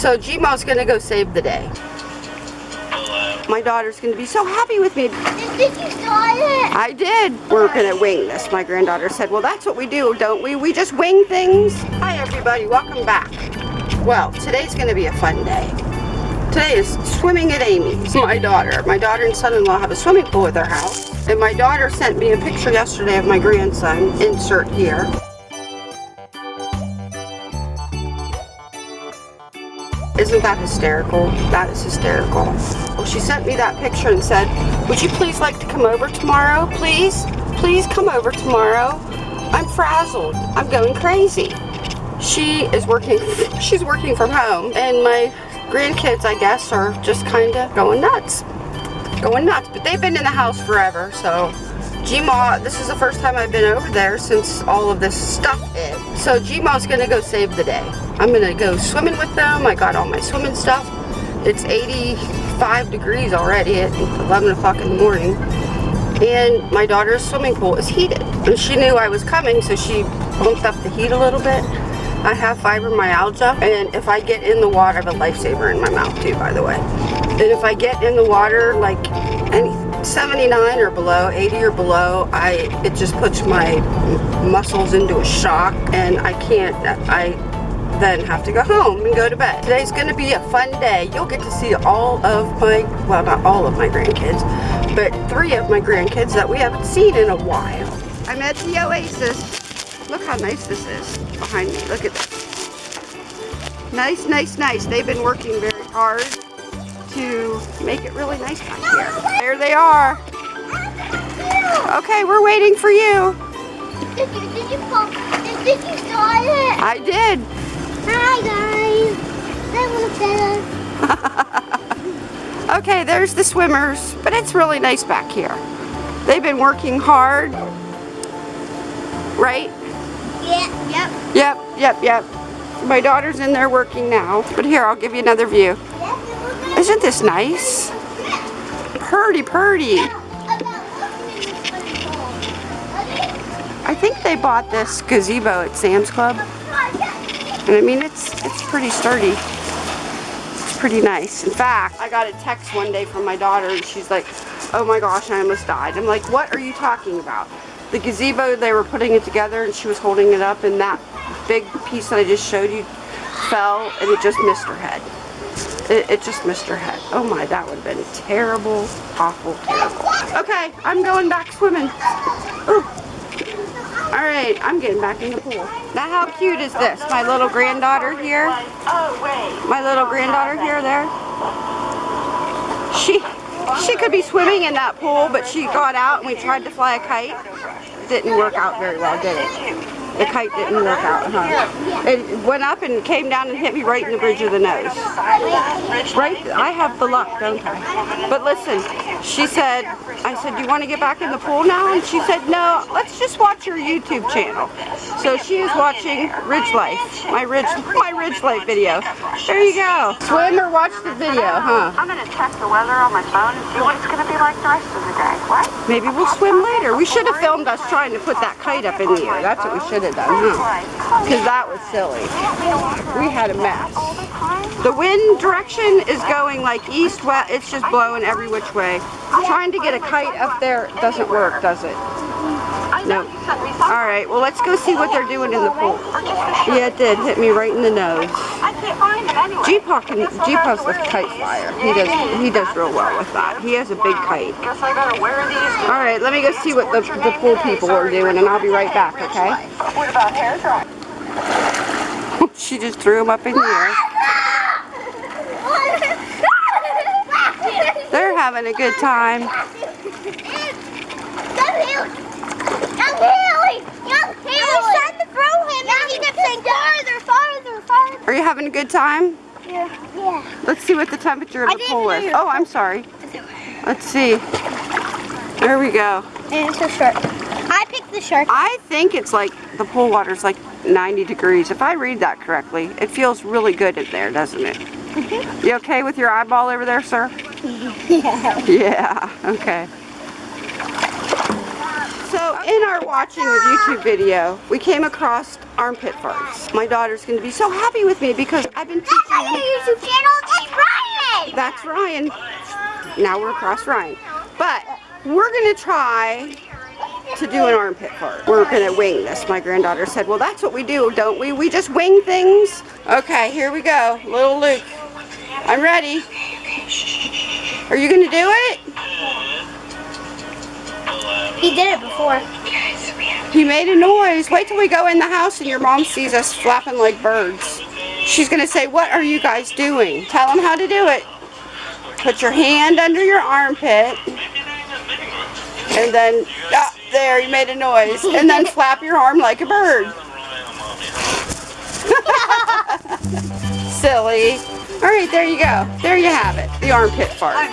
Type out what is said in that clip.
So Gma's gonna go save the day. My daughter's gonna be so happy with me. Did you start it? I did. We're gonna wing this. My granddaughter said, well, that's what we do, don't we? We just wing things. Hi, everybody. Welcome back. Well, today's gonna be a fun day. Today is swimming at Amy's. My daughter. My daughter and son-in-law have a swimming pool at their house. And my daughter sent me a picture yesterday of my grandson. Insert here. Isn't that hysterical? That is hysterical. Well, she sent me that picture and said, would you please like to come over tomorrow? Please? Please come over tomorrow. I'm frazzled. I'm going crazy. She is working, she's working from home and my grandkids, I guess, are just kind of going nuts. Going nuts. But they've been in the house forever, so Gma, this is the first time I've been over there since all of this stuff hit. So Gma's gonna go save the day. I'm gonna go swimming with them. I got all my swimming stuff. It's 85 degrees already at 11 o'clock in the morning. And my daughter's swimming pool is heated. And she knew I was coming, so she bumped up the heat a little bit. I have fibromyalgia, and if I get in the water, I have a lifesaver in my mouth too, by the way. And if I get in the water, like any 79 or below, 80 or below, I it just puts my muscles into a shock, and I can't. I then have to go home and go to bed. Today's to be a fun day. You'll get to see all of my, well not all of my grandkids, but three of my grandkids that we haven't seen in a while. I'm at the Oasis. Look how nice this is behind me. Look at this. Nice, nice, nice. They've been working very hard to make it really nice back here. There they are. Okay, we're waiting for you. Did you, did you, did, you start it? I did. Hi guys. I want to okay, there's the swimmers, but it's really nice back here. They've been working hard, right? Yeah, yep. Yep, yep, yep. My daughter's in there working now. But here, I'll give you another view. Isn't this nice? Purdy, purdy. I think they bought this gazebo at Sam's Club. And I mean, it's, it's pretty sturdy. It's pretty nice. In fact, I got a text one day from my daughter and she's like, oh my gosh, I almost died. I'm like, what are you talking about? The gazebo, they were putting it together and she was holding it up and that big piece that I just showed you fell and it just missed her head. It, it just missed her head. Oh my, that would have been terrible, awful, terrible. Okay, I'm going back swimming. Ooh. All right, I'm getting back in the pool. Now how cute is this? My little granddaughter here. My little granddaughter here there. She she could be swimming in that pool, but she got out and we tried to fly a kite. Didn't work out very well, did it? The kite didn't work out, huh? It went up and came down and hit me right in the bridge of the nose. Right, I have the luck, don't I? But listen, she said, I said, do you want to get back in the pool now? And she said, no, let's just watch your YouTube channel. So she is watching Ridge Life, my Ridge, my Ridge Life video. There you go. Swim or watch the video, huh? I'm going to check the weather on my phone and see what it's going to be like the rest of the day. What? Maybe we'll swim later. We should have filmed us trying to put that kite up in the air. That's what we should huh? Because that was silly. We had a mess. The wind direction is going like east, west. It's just blowing every which way. Trying to get a kite up there doesn't work, does it? No. All right, well, let's go see what they're doing in the pool. Yeah, it did. Hit me right in the nose. Jeepaw can, Jeepaw's the kite flyer. He does, he does real well with that. He has a big kite. All right, let me go see what the, the pool people are doing, and I'll be right back, okay? What about hair she just threw him up in air. They're having a good time. Are you having a good time? Yeah. Yeah. Let's see what the temperature of the pool is. Oh, I'm sorry. Let's see. There we go. And it's a shark. I picked the shark. I think it's like, the pool water's like 90 degrees. If I read that correctly, it feels really good in there, doesn't it? Mm -hmm. You okay with your eyeball over there, sir? Yeah. Yeah, okay. So in our watching of YouTube video, we came across armpit farts. My daughter's going to be so happy with me because I've been teaching YouTube across Ryan. Now we're across Ryan. But we're gonna try to do an armpit fart. We're gonna wing this. My granddaughter said, well, that's what we do, don't we? We just wing things. Okay, here we go. Little Luke. I'm ready. Are you gonna do it? He did it before. He made a noise. Wait till we go in the house and your mom sees us flapping like birds. She's gonna say, what are you guys doing? Tell them how to do it. Put your hand under your armpit. And then, ah, there, you made a noise. And then flap your arm like a bird. Silly. All right, there you go. There you have it. The armpit fart.